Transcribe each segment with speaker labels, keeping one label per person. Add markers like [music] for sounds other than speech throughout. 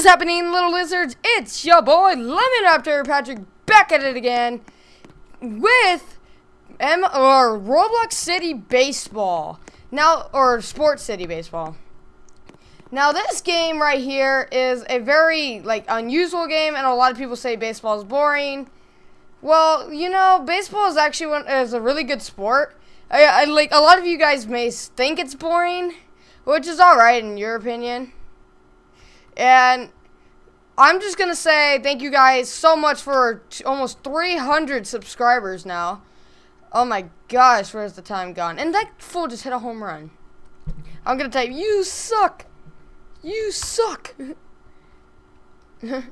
Speaker 1: is happening, little lizards? It's your boy Lemon Raptor Patrick back at it again with M or Roblox City Baseball. Now, or Sports City Baseball. Now, this game right here is a very like unusual game, and a lot of people say baseball is boring. Well, you know, baseball is actually one, is a really good sport. I, I like a lot of you guys may think it's boring, which is all right in your opinion. And I'm just going to say thank you guys so much for almost 300 subscribers now. Oh my gosh, where's the time gone? And that fool just hit a home run. I'm going to type, you suck. You suck. [laughs]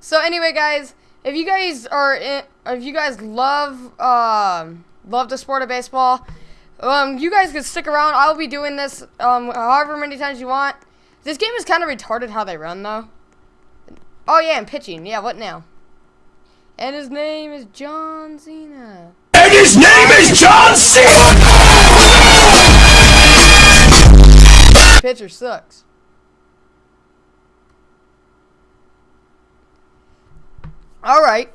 Speaker 1: so anyway, guys, if you guys are in, if you guys love um, love the sport of baseball, um, you guys can stick around. I'll be doing this um, however many times you want. This game is kind of retarded how they run, though. Oh, yeah, and pitching. Yeah, what now? And his name is John Cena.
Speaker 2: And his name is John Cena!
Speaker 1: Pitcher sucks. Alright.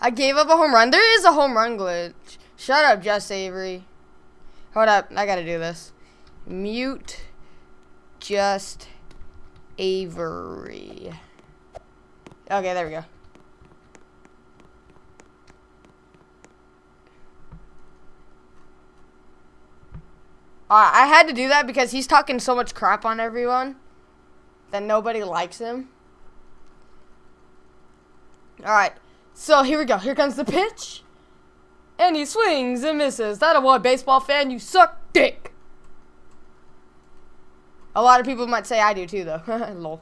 Speaker 1: I gave up a home run. There is a home run glitch. Shut up, Jess Avery. Hold up. I gotta do this. Mute just Avery. Okay, there we go. Uh, I had to do that because he's talking so much crap on everyone that nobody likes him. Alright, so here we go. Here comes the pitch. And he swings and misses. That a what, baseball fan? You suck dick. A lot of people might say I do too, though. [laughs] Lol.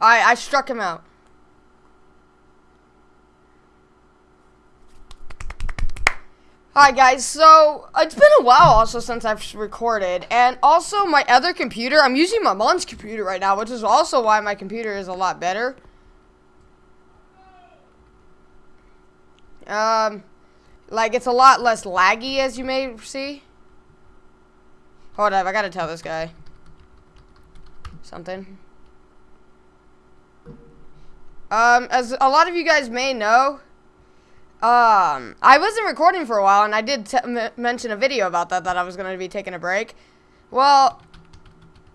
Speaker 1: I I struck him out. Alright guys, so it's been a while also since I've recorded, and also my other computer, I'm using my mom's computer right now, which is also why my computer is a lot better. Um, like, it's a lot less laggy, as you may see. Hold up, I gotta tell this guy. Something. Um, as a lot of you guys may know, um, I wasn't recording for a while, and I did mention a video about that, that I was going to be taking a break. Well,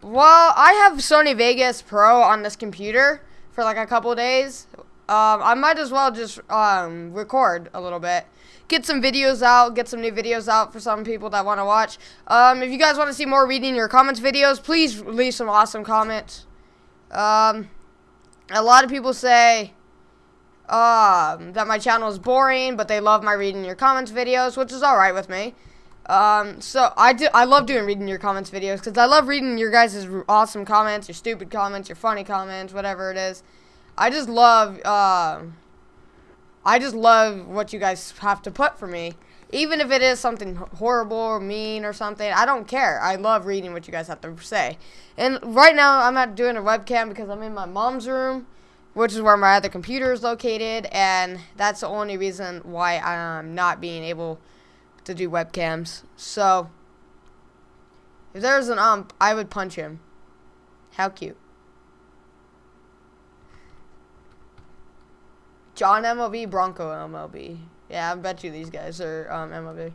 Speaker 1: well, I have Sony Vegas Pro on this computer for like a couple days. Um, I might as well just um, record a little bit get some videos out, get some new videos out for some people that want to watch. Um, if you guys want to see more reading your comments videos, please leave some awesome comments. Um, a lot of people say um, that my channel is boring, but they love my reading your comments videos, which is alright with me. Um, so I do, I love doing reading your comments videos because I love reading your guys' awesome comments, your stupid comments, your funny comments, whatever it is. I just love, uh, I just love what you guys have to put for me. Even if it is something horrible or mean or something, I don't care. I love reading what you guys have to say. And right now, I'm not doing a webcam because I'm in my mom's room, which is where my other computer is located, and that's the only reason why I'm not being able to do webcams. So, if there's an ump, I would punch him. How cute. John MLB, Bronco MLB. Yeah, I bet you these guys are um, MLB.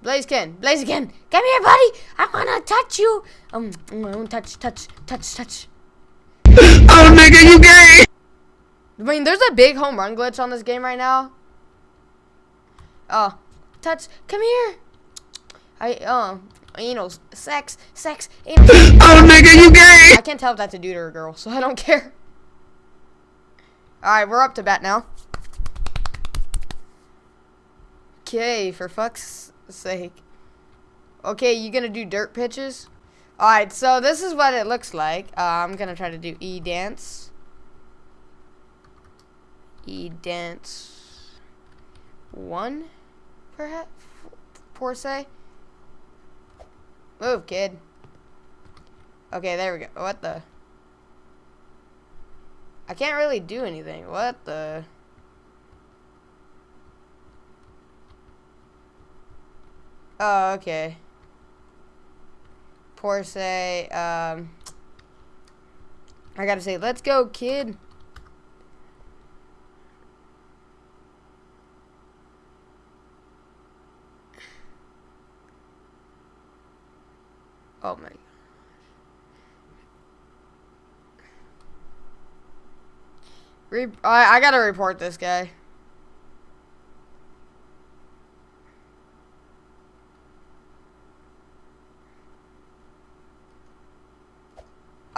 Speaker 1: Blaziken, Blaziken, come here, buddy. I wanna touch you. Um, wanna touch, touch, touch, touch. [laughs]
Speaker 2: oh, nigga, you gay.
Speaker 1: I mean, there's a big home run glitch on this game right now. Oh, touch, come here. I, um, anal, sex, sex, anal. [laughs]
Speaker 2: oh, nigga, you gay.
Speaker 1: I can't tell if that's a dude or a girl, so I don't [laughs] care. Alright, we're up to bat now. Okay, for fuck's sake. Okay, you gonna do dirt pitches? Alright, so this is what it looks like. Uh, I'm gonna try to do E-dance. E-dance. One, perhaps? Per se? Move, kid. Okay, there we go. What the? I can't really do anything. What the? Oh, okay. Poor say, um, I gotta say, let's go, kid. Oh my. Re I, I gotta report this guy.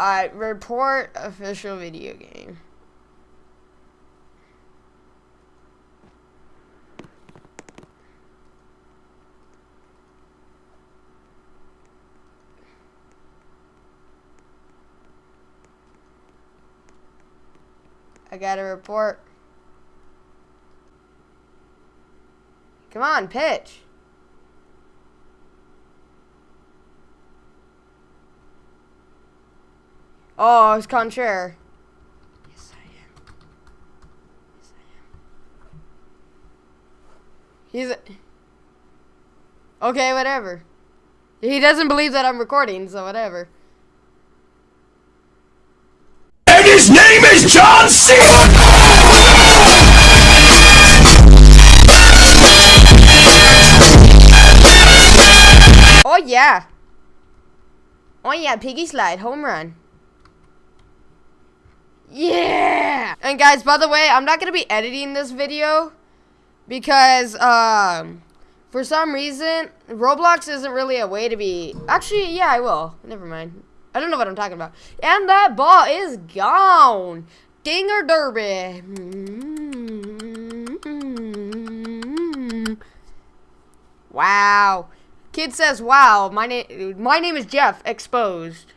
Speaker 1: I report official video game. I got a report. Come on, pitch. Oh, it's contraire. Yes, I am. Yes, I am. He's. Okay, whatever. He doesn't believe that I'm recording, so whatever.
Speaker 2: And his name is John C.
Speaker 1: Oh yeah. Oh yeah, piggy slide, home run. Yeah! And guys, by the way, I'm not going to be editing this video because um, for some reason, Roblox isn't really a way to be... Actually, yeah, I will. Never mind. I don't know what I'm talking about. And that ball is gone. Dinger derby. Wow. Kid says, wow, my, name my name is Jeff, exposed.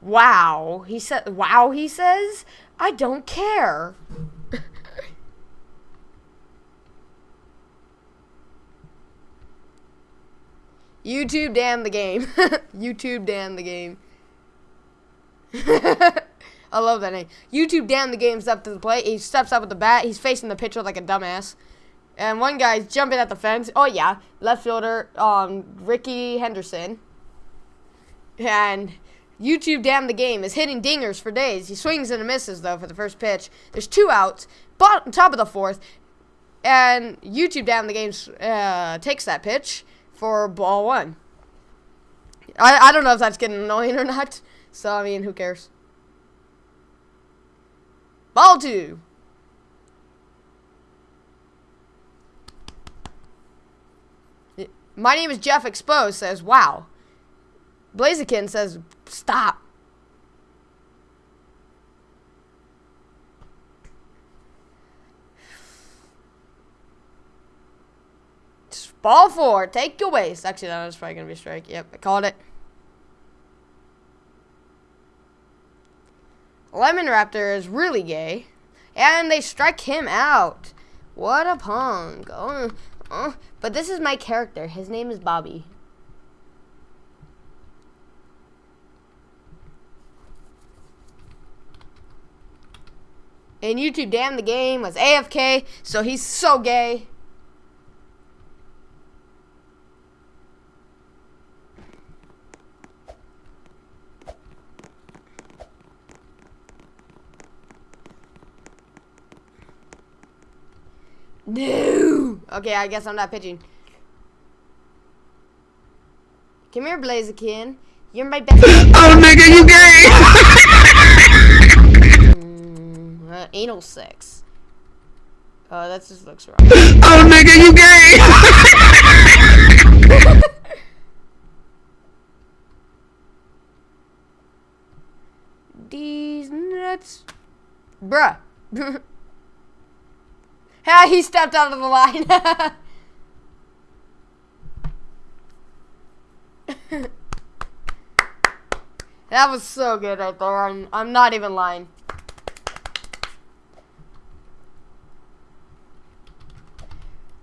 Speaker 1: Wow. He said, wow, he says? I don't care. [laughs] YouTube damn the game. [laughs] YouTube damn the game. [laughs] I love that name. YouTube damn the game steps to the plate. He steps up with the bat. He's facing the pitcher like a dumbass. And one guy's jumping at the fence. Oh yeah, left fielder, um, Rickey Henderson. And YouTube damn the game is hitting dingers for days. He swings and misses though for the first pitch. There's two outs, bottom top of the fourth, and YouTube damn the game uh, takes that pitch for ball one. I I don't know if that's getting annoying or not. So I mean, who cares? Ball two. My name is Jeff Exposed says, wow. Blaziken says, stop. Ball four, take your waste. Actually, that was probably going to be strike. Yep, I called it. Lemon Raptor is really gay. And they strike him out. What a punk. Oh, oh. But this is my character. His name is Bobby. And YouTube damn the game was AFK, so he's so gay. No. Okay, I guess I'm not pitching. Come here, Blaziken. You're my best. [laughs]
Speaker 2: Oh, nigga, you gay! [laughs]
Speaker 1: anal sex. Oh, that just looks wrong. [laughs]
Speaker 2: Oh, nigga, you gay! [laughs]
Speaker 1: These nuts. Bruh. [laughs] Ha, he stepped out of the line. that was so good right there. I'm, I'm not even lying.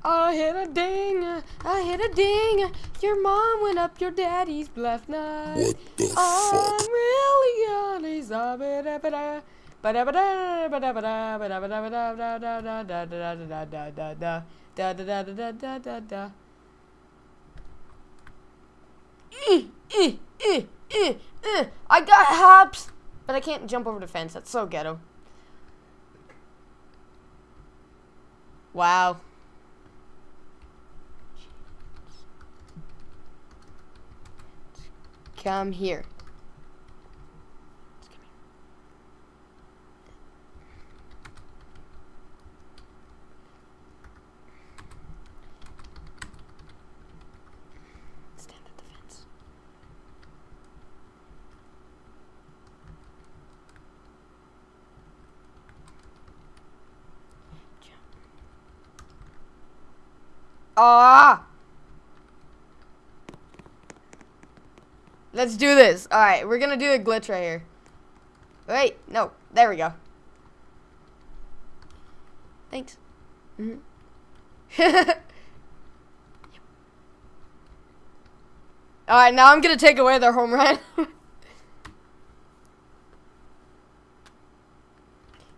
Speaker 1: I hit a ding, I hit a ding. Your mom went up your daddy's left nut.
Speaker 2: What the
Speaker 1: I'm
Speaker 2: fuck?
Speaker 1: really gonna stop it. eh, eh, eh. I got hops, but I can't jump over the fence. That's so ghetto. Wow. Come here. Stand at the fence. Jump. Ah! Let's do this. All right, we're gonna do a glitch right here. Wait, no, there we go. Thanks. Mhm. [laughs] All right, now I'm gonna take away their home run. [laughs]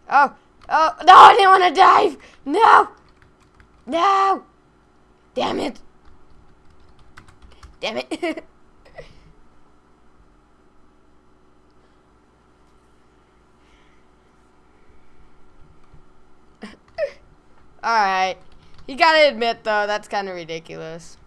Speaker 1: oh, oh, no! I didn't want to dive. No, no. Damn it. Damn it. [laughs] Alright. You gotta admit, though, that's kind of ridiculous.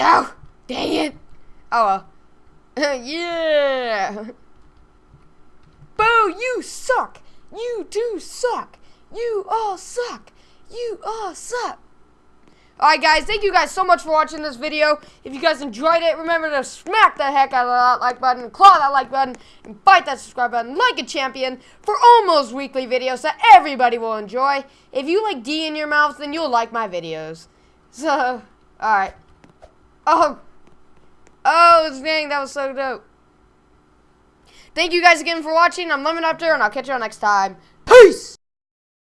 Speaker 1: No! Dang it! Oh well. [laughs] yeah! Boo! You suck! You do suck! You all suck! You all suck! Alright guys, thank you guys so much for watching this video. If you guys enjoyed it, remember to smack the heck out of that like button, claw that like button, and bite that subscribe button like a champion for almost weekly videos that everybody will enjoy. If you like D in your mouth, then you'll like my videos. [laughs] So, alright. Oh. Oh, dang, that was so dope. Thank you guys again for watching. I'm Lemon Raptor, and I'll catch you all next time. Peace!